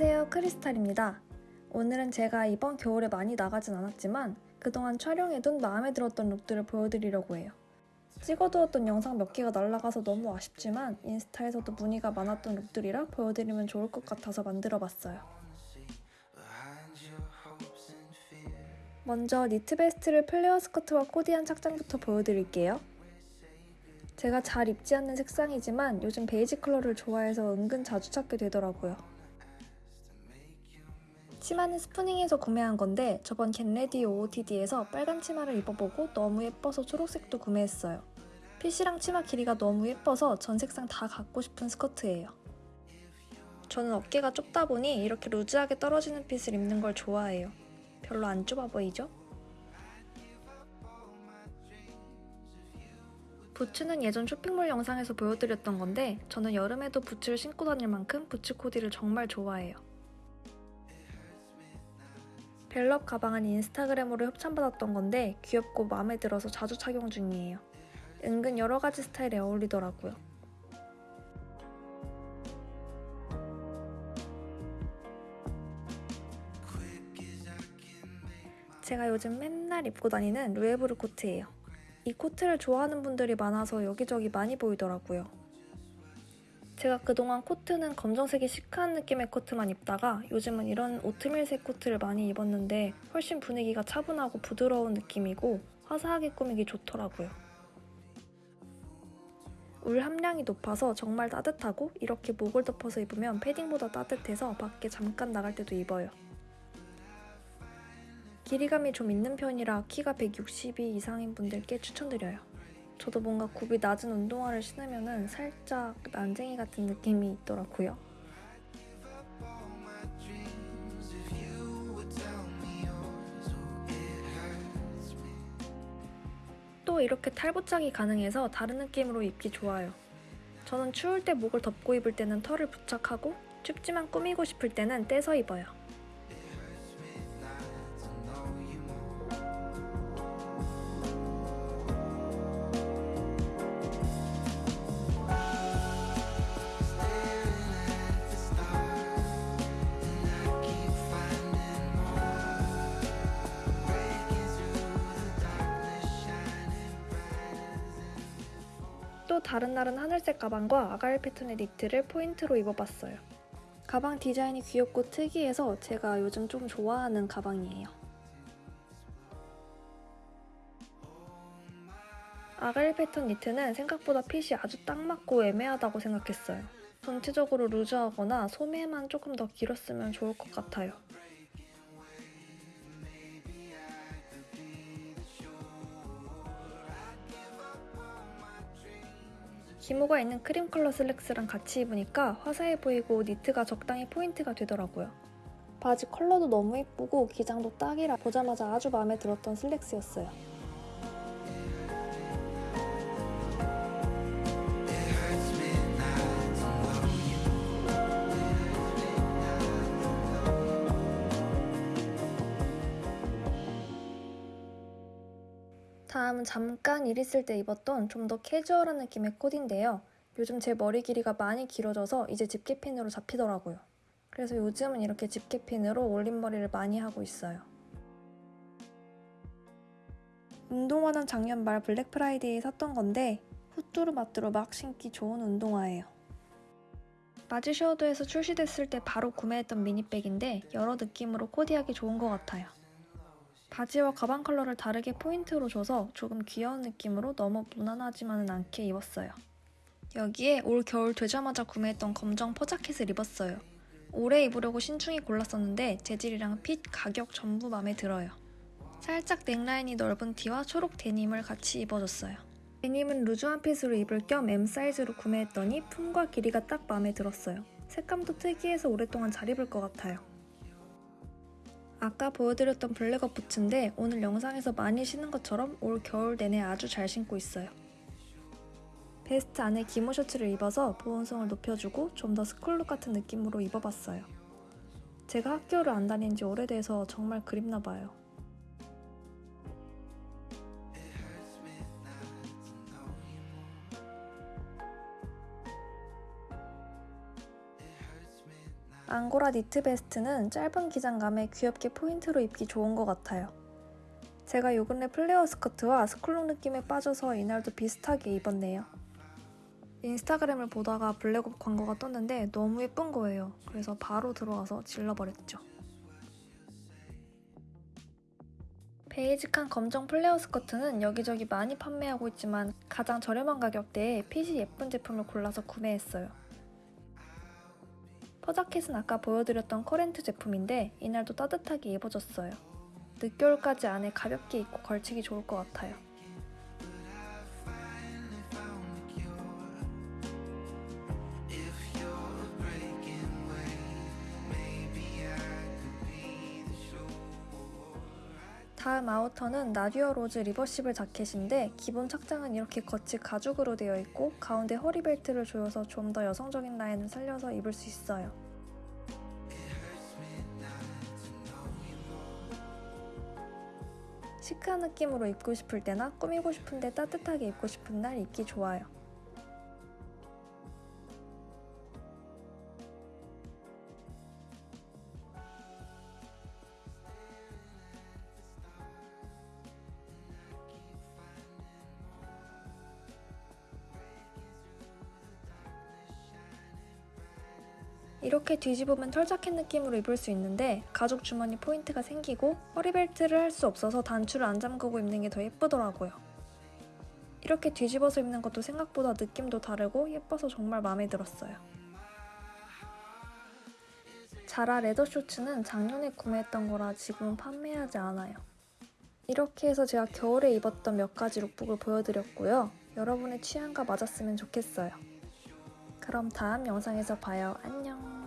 안녕하세요. 크리스탈입니다. 오늘은 제가 이번 겨울에 많이 나가진 않았지만 그동안 촬영해둔 마음에 들었던 룩들을 보여드리려고 해요. 찍어두었던 영상 몇 개가 날라가서 너무 아쉽지만 인스타에서도 문의가 많았던 룩들이라 보여드리면 좋을 것 같아서 만들어봤어요. 먼저 니트 베스트를 플레어 스커트와 코디한 착장부터 보여드릴게요. 제가 잘 입지 않는 색상이지만 요즘 베이지 컬러를 좋아해서 은근 자주 찾게 되더라고요. 치마는 스푸닝에서 구매한 건데 저번 get ready OOTD에서 빨간 치마를 입어보고 너무 예뻐서 초록색도 구매했어요. 핏이랑 치마 길이가 너무 예뻐서 전 색상 다 갖고 싶은 스커트예요. 저는 어깨가 좁다 보니 이렇게 루즈하게 떨어지는 핏을 입는 걸 좋아해요. 별로 안 좁아 보이죠? 부츠는 예전 쇼핑몰 영상에서 보여드렸던 건데 저는 여름에도 부츠를 신고 다닐 만큼 부츠 코디를 정말 좋아해요. 벨럽 가방은 인스타그램으로 협찬받았던 건데 귀엽고 마음에 들어서 자주 착용 중이에요. 은근 여러 가지 스타일에 어울리더라고요. 제가 요즘 맨날 입고 다니는 루에브르 코트예요. 이 코트를 좋아하는 분들이 많아서 여기저기 많이 보이더라고요. 제가 그동안 코트는 검정색이 시크한 느낌의 코트만 입다가 요즘은 이런 오트밀색 코트를 많이 입었는데 훨씬 분위기가 차분하고 부드러운 느낌이고 화사하게 꾸미기 좋더라고요. 울 함량이 높아서 정말 따뜻하고 이렇게 목을 덮어서 입으면 패딩보다 따뜻해서 밖에 잠깐 나갈 때도 입어요. 길이감이 좀 있는 편이라 키가 162 이상인 분들께 추천드려요. 저도 뭔가 굽이 낮은 운동화를 신으면 살짝 난쟁이 같은 느낌이 있더라고요. 또 이렇게 탈부착이 가능해서 다른 느낌으로 입기 좋아요. 저는 추울 때 목을 덮고 입을 때는 털을 부착하고 춥지만 꾸미고 싶을 때는 떼서 입어요. 또 다른 날은 하늘색 가방과 아가일 패턴의 니트를 포인트로 입어봤어요. 가방 디자인이 귀엽고 특이해서 제가 요즘 좀 좋아하는 가방이에요. 아가일 패턴 니트는 생각보다 핏이 아주 딱 맞고 애매하다고 생각했어요. 전체적으로 루즈하거나 소매만 조금 더 길었으면 좋을 것 같아요. 기모가 있는 크림 컬러 슬랙스랑 같이 입으니까 화사해 보이고 니트가 적당히 포인트가 되더라고요. 바지 컬러도 너무 예쁘고 기장도 딱이라 보자마자 아주 마음에 들었던 슬랙스였어요. 다음은 잠깐 일 있을 때 입었던 좀 더 캐주얼한 느낌의 코디인데요. 요즘 제 머리 길이가 많이 길어져서 이제 집게핀으로 잡히더라고요. 그래서 요즘은 이렇게 집게핀으로 올림머리를 많이 하고 있어요. 운동화는 작년 말 블랙 프라이데이에 샀던 건데 후뚜루마뚜루 막 신기 좋은 운동화예요. 마지셔우드에서 출시됐을 때 바로 구매했던 미니백인데 여러 느낌으로 코디하기 좋은 것 같아요. 바지와 가방 컬러를 다르게 포인트로 줘서 조금 귀여운 느낌으로 너무 무난하지만은 않게 입었어요. 여기에 올 겨울 되자마자 구매했던 검정 퍼자켓을 입었어요. 올해 입으려고 신중히 골랐었는데 재질이랑 핏, 가격 전부 마음에 들어요. 살짝 넥라인이 넓은 티와 초록 데님을 같이 입어줬어요. 데님은 루즈한 핏으로 입을 겸 M 사이즈로 구매했더니 품과 길이가 딱 마음에 들었어요. 색감도 특이해서 오랫동안 잘 입을 것 같아요. 아까 보여드렸던 블랙업 부츠인데 오늘 영상에서 많이 신은 것처럼 올 겨울 내내 아주 잘 신고 있어요. 베스트 안에 기모 셔츠를 입어서 보온성을 높여주고 좀 더 스쿨룩 같은 느낌으로 입어봤어요. 제가 학교를 안 다닌 지 오래돼서 정말 그립나 봐요. 앙고라 니트 베스트는 짧은 기장감에 귀엽게 포인트로 입기 좋은 것 같아요. 제가 요 근래 플레어 스커트와 스쿨룩 느낌에 빠져서 이날도 비슷하게 입었네요. 인스타그램을 보다가 블랙업 광고가 떴는데 너무 예쁜 거예요. 그래서 바로 들어와서 질러버렸죠. 베이직한 검정 플레어 스커트는 여기저기 많이 판매하고 있지만 가장 저렴한 가격대에 핏이 예쁜 제품을 골라서 구매했어요. 퍼자켓은 아까 보여드렸던 커렌트 제품인데 이날도 따뜻하게 입어줬어요. 늦겨울까지 안에 가볍게 입고 걸치기 좋을 것 같아요. 다음 아우터는 나듀어 로즈 reversible 자켓인데 기본 착장은 이렇게 겉이 가죽으로 되어 있고 가운데 허리벨트를 조여서 좀 더 여성적인 라인을 살려서 입을 수 있어요. 시크한 느낌으로 입고 싶을 때나 꾸미고 싶은데 따뜻하게 입고 싶은 날 입기 좋아요. 이렇게 뒤집으면 털자켓 느낌으로 입을 수 있는데 가죽 주머니 포인트가 생기고 허리벨트를 할 수 없어서 단추를 안 잠그고 입는 게 더 예쁘더라고요. 이렇게 뒤집어서 입는 것도 생각보다 느낌도 다르고 예뻐서 정말 마음에 들었어요. 자라 레더 쇼츠는 작년에 구매했던 거라 지금은 판매하지 않아요. 이렇게 해서 제가 겨울에 입었던 몇 가지 룩북을 보여드렸고요. 여러분의 취향과 맞았으면 좋겠어요. 그럼 다음 영상에서 봐요. 안녕.